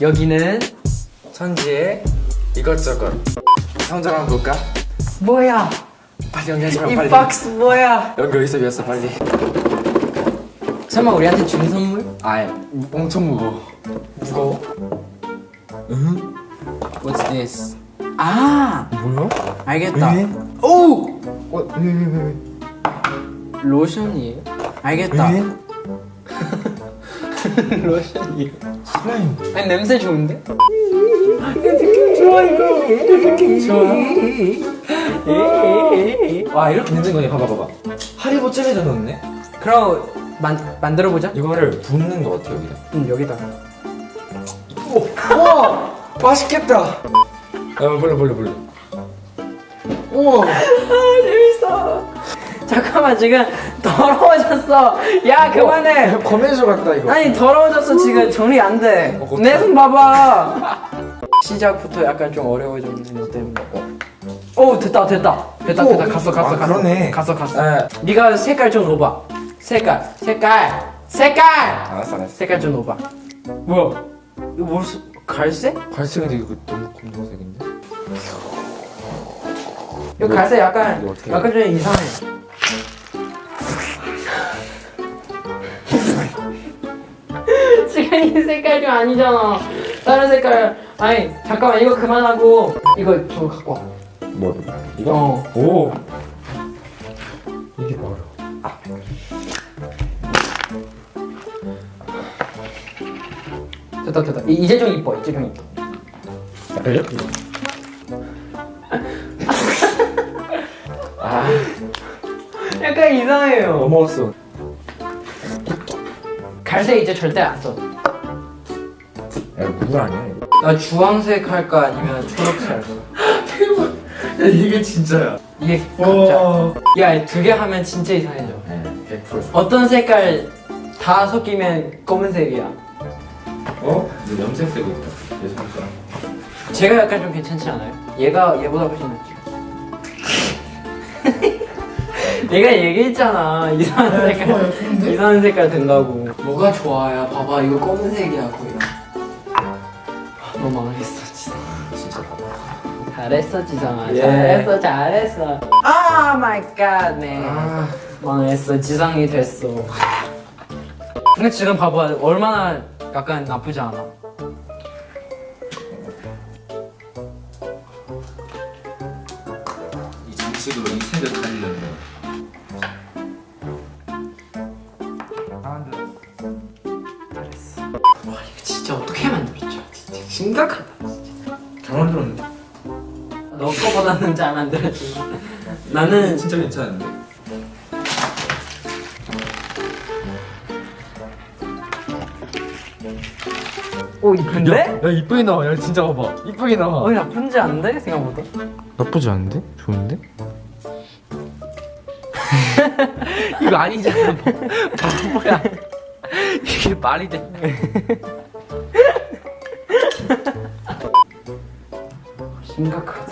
여기는 천지의 이것저것 성적 한번 볼까? 뭐야? 빨리 연결하자 이 빨리 박스 뭐야? 여기 어디서 배웠어 빨리 설마 우리한테 준 선물? 아예 엄청 무거워 무거워? 응? What's this? 아 뭐야? 알겠다. 왜? 오 어? 왜? 로션이에요? 알겠다. 왜? 로션이에요. 슬라임 아니 냄새 좋은데? 느낌 좋아 이거. 느낌 좋아. 와 이렇게 만든 거네 봐봐 봐봐 하리보 잼에다 넣었네 그럼 만 만들어 보자. 이거를 붓는 거 같아 여기다 응 여기다. 우와 맛있겠다 야 벌레 벌레 벌레 우와 아 재밌어. 잠깐만 지금 더러워졌어. 야 그만해. 검은소 같다 이거 아니 더러워졌어 지금 정리 안 돼. 어, 내손 봐봐. 시작부터 약간 좀 어려워졌는데 너 때문에. 오 됐다 됐다 됐다 오, 됐다 갔어 갔어 아, 갔어 그러네. 갔어 갔어. 에. 네가 색깔 좀 넣어봐. 색깔 색깔 색깔. 알았어 알았어 색깔 좀 넣어봐. 뭐야? 이거 무슨 갈색? 갈색인데 이거 너무 검정색인데 이거 갈색 약간 약간 좀 이상해. 지금 이 색깔 좀 아니잖아. 다른 색깔. 아니 잠깐만 이거 그만하고 이거 저 갖고 와. 뭐 이거? 어. 오 이게 뭐야 됐다 됐다. 이- 이제 좀 이뻐. 이제 좀 이뻐. 아 약간 이상해요. 넘어갔어 갈색 이제 절대 안 써. 야물 아니야 이거 나 주황색 할까 아니면 초록색 할까? 야 이게 진짜야 이게 각자. 야두 개 하면 진짜 이상해져. 네, 100% 어떤 색깔 다 섞이면 검은색이야. 어? 너 염색 쓰고 있다 내 손가락 제가 약간 좀 괜찮지 않아요? 얘가 얘보다 훨씬 낫지. 내가 얘기했잖아 이상한 야, 색깔? 이상한 색깔 된다고. 뭐가 좋아야? 봐봐 이거 검은색이야 거의. 아, 너 망했어 지상. 진짜 봐봐 잘했어 지상아. 예. 잘했어 잘했어. 아 마이 갓 맨. 아 망했어 지상이 됐어. 근데 지금 봐봐 얼마나 약간 나쁘지 않아. 이 장식으로 이 색을 살리려면 와 이거 진짜 어떻게 만들었죠? 진짜 심각하다. 잘 만들었는데 너 거보다는 잘 만들었지만 나는 진짜 괜찮은데 오 이쁜데? 야 이쁘게 나와 야 진짜 봐봐 이쁘게 나와 어 나쁜지 않은데 생각보다. 나쁘지 않은데? 좋은데? 이거 아니잖아. 바보야. 이게 말이 돼? 심각하다.